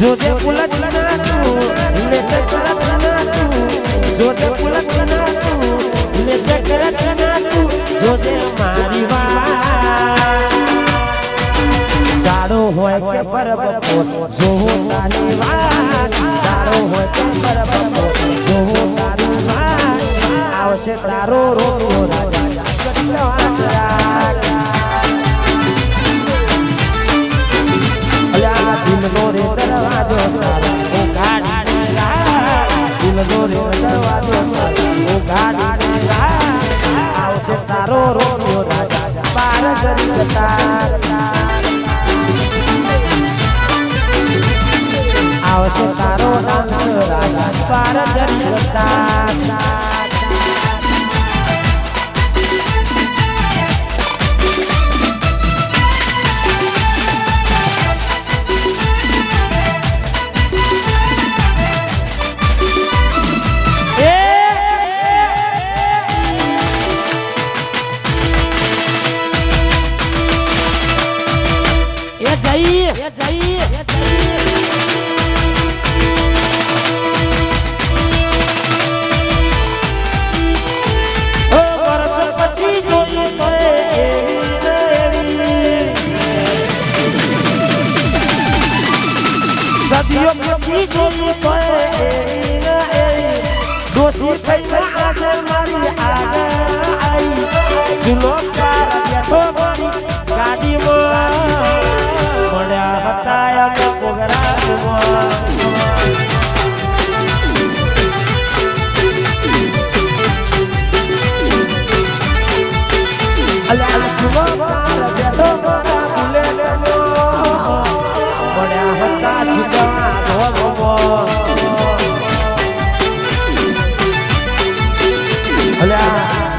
જોજે પુલક ના તું ને ચકરત ના તું જોજે પુલક ના તું ને ચકરત જોજે મારી વાત દાડો હોય કે તારી વાત આવશે તારો રાજા રાજા દિલનો રે દરવાજો તારો ઓ ગાડી આવશે તારો રોજો રાજા. પાર કરી આવશે એ જઈ એ જઈ, એ જોઈ. સદીઓ પછી ને એવી દોષી થઈને આજે મારી આગળ આવી ચૂલો કાર બેઠો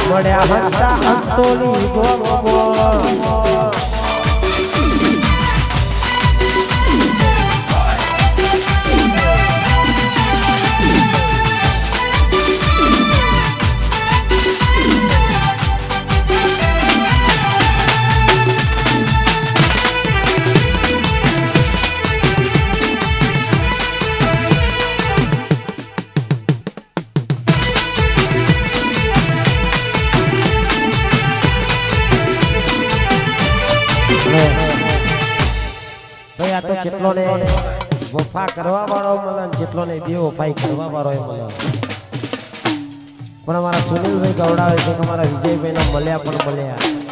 મળ્યા હતા અંતોની ગોળમાં ભાઈ આ તો જેટલો ને વફા કરવા વાળો મળે જેટલો ને બે વફાઈ કરવા વાળો એ મળે. પણ અમારા સુનિલભાઈ ગવડાવે છે કે અમારા વિજયભાઈ મળ્યા પણ મળ્યા.